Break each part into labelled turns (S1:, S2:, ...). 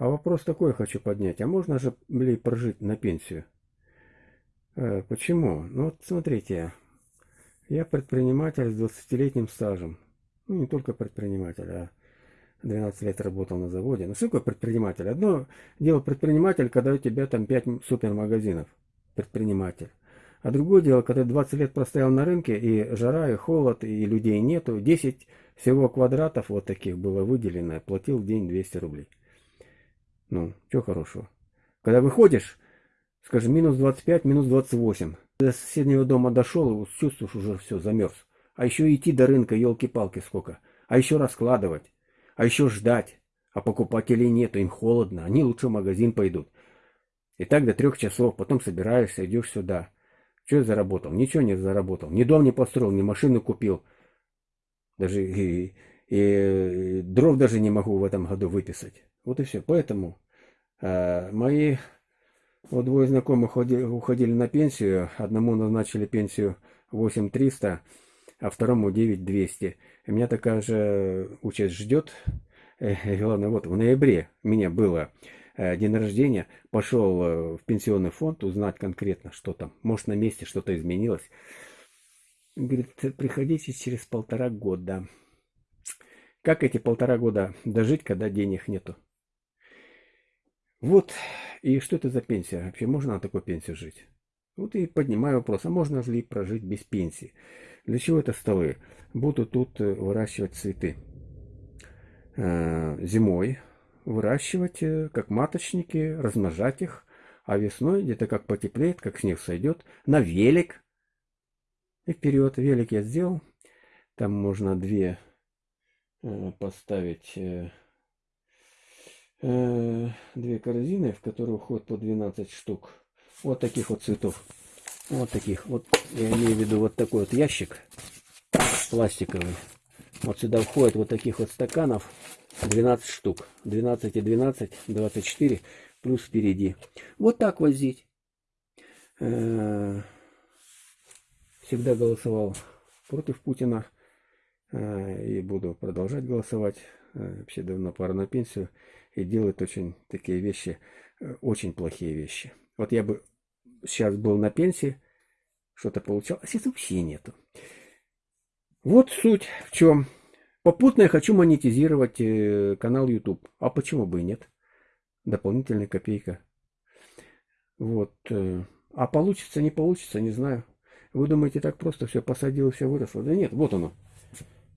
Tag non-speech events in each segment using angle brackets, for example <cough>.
S1: А вопрос такой хочу поднять. А можно же, блин, прожить на пенсию? Э, почему? Ну вот смотрите, я предприниматель с 20-летним стажем. Ну не только предприниматель, а 12 лет работал на заводе. Ну что такое предприниматель? Одно дело предприниматель, когда у тебя там 5 супермагазинов. Предприниматель. А другое дело, когда 20 лет простоял на рынке, и жара, и холод, и людей нету. 10 всего квадратов вот таких было выделено, платил в день 200 рублей. Ну, что хорошего. Когда выходишь, скажем, минус 25, минус 28. До соседнего дома дошел, и чувствуешь, уже все, замерз. А еще идти до рынка, елки-палки сколько. А еще раскладывать. А еще ждать. А покупателей нету, им холодно. Они лучше в магазин пойдут. И так до трех часов, потом собираешься, идешь сюда. Что я заработал? Ничего не заработал. Ни дом не построил, ни машину купил. Даже и, и дров даже не могу в этом году выписать. Вот и все. Поэтому э, мои вот двое знакомых уходили, уходили на пенсию. Одному назначили пенсию 8300, а второму 9200. И меня такая же участь ждет. Э, главное, вот в ноябре меня было Э, день рождения, пошел э, в пенсионный фонд узнать конкретно, что там. Может, на месте что-то изменилось. Говорит, приходите через полтора года. Как эти полтора года дожить, когда денег нету? Вот, и что это за пенсия? Вообще можно на такой пенсии жить? Вот и поднимаю вопрос, а можно ли прожить без пенсии? Для чего это столы? Буду тут э, выращивать цветы. Зимой выращивать э, как маточники, размножать их, а весной где-то как потеплеет, как снег сойдет, на велик. И вперед, велик я сделал. Там можно две э, поставить э, э, две корзины, в которые уходит по 12 штук. Вот таких вот цветов. Вот таких. Вот я имею в виду вот такой вот ящик пластиковый. Вот сюда входит вот таких вот стаканов 12 штук. 12 и 12, 24, плюс впереди. Вот так возить. Э, всегда голосовал против Путина. Э, и буду продолжать голосовать. Э, вообще давно пора на пенсию. И делать очень такие вещи, очень плохие вещи. Вот я бы сейчас был на пенсии, что-то получал, а сейчас вообще нету. Вот суть в чем. Попутно я хочу монетизировать э, канал YouTube. А почему бы и нет? Дополнительная копейка. Вот. Э, а получится, не получится, не знаю. Вы думаете, так просто все посадил и все выросло? Да нет, вот оно.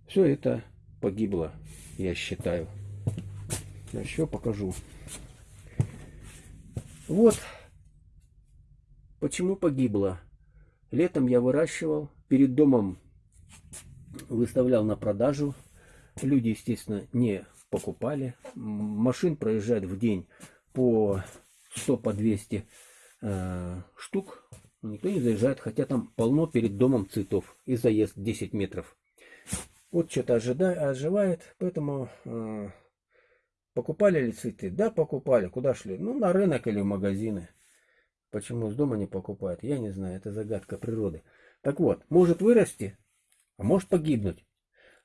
S1: Все это погибло, я считаю. Я еще покажу. Вот почему погибло. Летом я выращивал, перед домом выставлял на продажу Люди, естественно, не покупали. Машин проезжает в день по 100, по 200 э, штук. Никто не заезжает, хотя там полно перед домом цветов. И заезд 10 метров. Вот что-то оживает, поэтому э, покупали ли цветы? Да, покупали. Куда шли? Ну, на рынок или в магазины. Почему с дома не покупают? Я не знаю, это загадка природы. Так вот, может вырасти, а может погибнуть.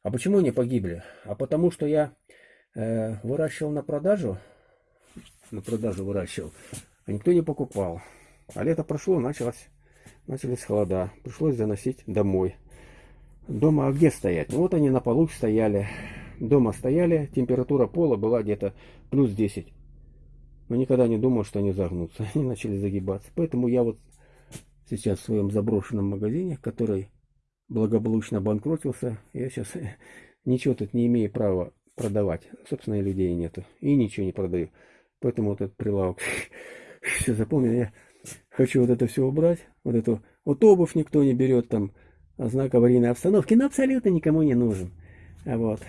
S1: А почему они погибли? А потому что я э, выращивал на продажу, на продажу выращивал, а никто не покупал. А лето прошло, началось, начались холода. Пришлось заносить домой. Дома а где стоять? Ну вот они на полу стояли. Дома стояли, температура пола была где-то плюс 10. Но никогда не думал, что они загнутся. <laughs> Они начали загибаться. Поэтому я вот сейчас в своем заброшенном магазине, который благополучно обанкротился. Я сейчас <laughs> ничего тут не имею права продавать. Собственно, и людей нету. И ничего не продаю. Поэтому вот этот прилавок. <laughs> Все запомнил. Я хочу вот это все убрать. Вот эту вот обувь никто не берет там. А знак аварийной обстановки. Но абсолютно никому не нужен. А вот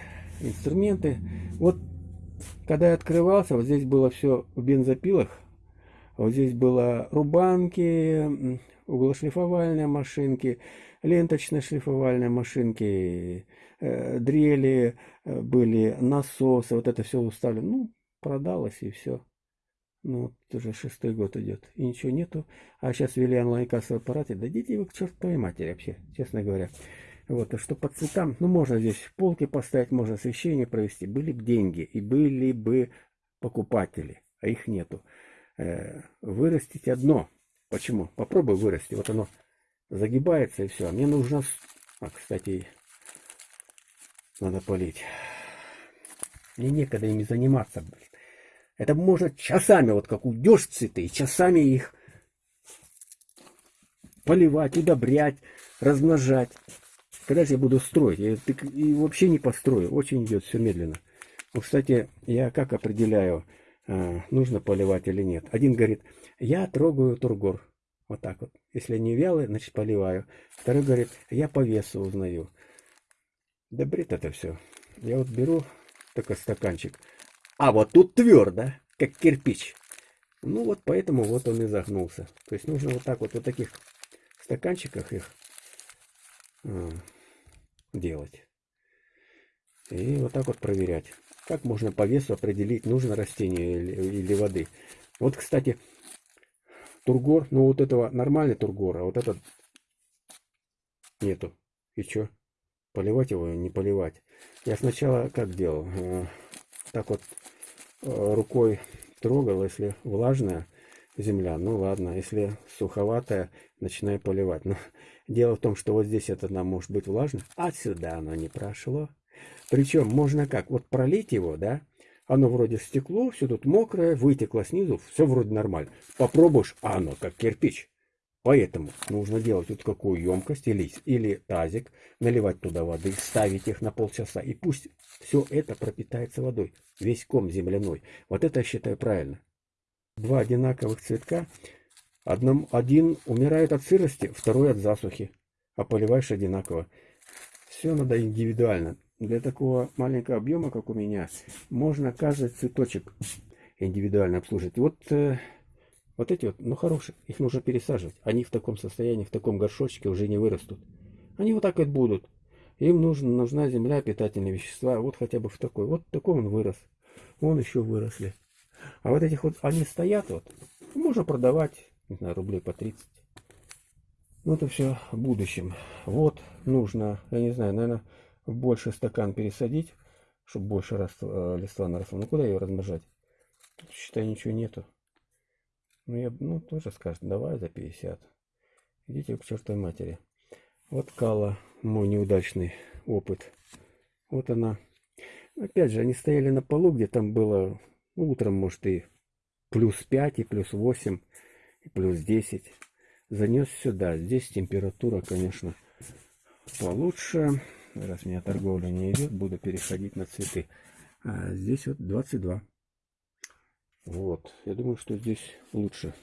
S1: инструменты. Вот когда я открывался, вот здесь было все в бензопилах. Вот здесь было рубанки, углошлифовальные машинки, ленточные шлифовальные машинки, э, дрели э, были, насосы, вот это все уставлено. Ну, продалось и все. Ну, вот уже шестой год идет, и ничего нету. А сейчас ввели онлайн-кассовый аппарат, дадите его к чертовой матери вообще, честно говоря. Вот, а что по цветам, ну, можно здесь полки поставить, можно освещение провести. Были бы деньги, и были бы покупатели, а их нету. Э, вырастить одно. Почему? Попробуй вырасти. Вот оно загибается и все. Мне нужно... А, кстати, надо полить. Мне некогда ими заниматься. Это можно часами, вот как уйдешь цветы, часами их поливать, удобрять, размножать. Же я буду строить? Я и вообще не построю. Очень идет все медленно. Ну, кстати, я как определяю, э, нужно поливать или нет. Один говорит, я трогаю тургор. Вот так вот. Если не вялый, значит поливаю. Второй говорит, я по весу узнаю. Да бред это все. Я вот беру такой стаканчик. А вот тут твердо, как кирпич. Ну вот поэтому вот он и загнулся. То есть нужно вот так вот, вот таких стаканчиках их э, делать. И вот так вот проверять. Как можно по весу определить, нужно растение или, или воды. Вот, кстати, тургор, ну вот этого нормальный тургор, а вот этот нету. И что? Поливать его, не поливать. Я сначала как делал? Э, так вот э, рукой трогал, если влажная земля, ну ладно, если суховатая, начинаю поливать. Но <laughs> дело в том, что вот здесь это нам может быть влажно, а сюда оно не прошло. Причем можно как? Вот пролить его, да? Оно вроде стекло, все тут мокрое, вытекло снизу, все вроде нормально. Попробуешь, а оно как кирпич. Поэтому нужно делать вот какую емкость или, или тазик, наливать туда воды, ставить их на полчаса. И пусть все это пропитается водой, весь ком земляной. Вот это я считаю правильно. Два одинаковых цветка, одном, один умирает от сырости, второй от засухи, а поливаешь одинаково. Все надо индивидуально. Для такого маленького объема, как у меня, можно каждый цветочек индивидуально обслужить. Вот, э, вот эти вот, ну хорошие, их нужно пересаживать. Они в таком состоянии, в таком горшочке уже не вырастут. Они вот так вот будут. Им нужна, нужна земля, питательные вещества. Вот хотя бы в такой. Вот такой он вырос. Вон еще выросли. А вот этих вот, они стоят вот. Можно продавать, не знаю, рублей по 30. Ну это все в будущем. Вот нужно, я не знаю, наверное, больше стакан пересадить, чтобы больше раз, э, листва наросло. Ну куда ее размножать? Тут, считай, ничего нету. Ну, я, ну, тоже скажет, давай за 50. Идите к чертовой матери. Вот Кала, мой неудачный опыт. Вот она. Опять же, они стояли на полу, где там было утром, может, и плюс 5, и плюс 8, и плюс 10. Занес сюда. Здесь температура, конечно, получше. Раз у меня торговля не идет, буду переходить на цветы. А здесь вот 22. Вот. Я думаю, что здесь лучше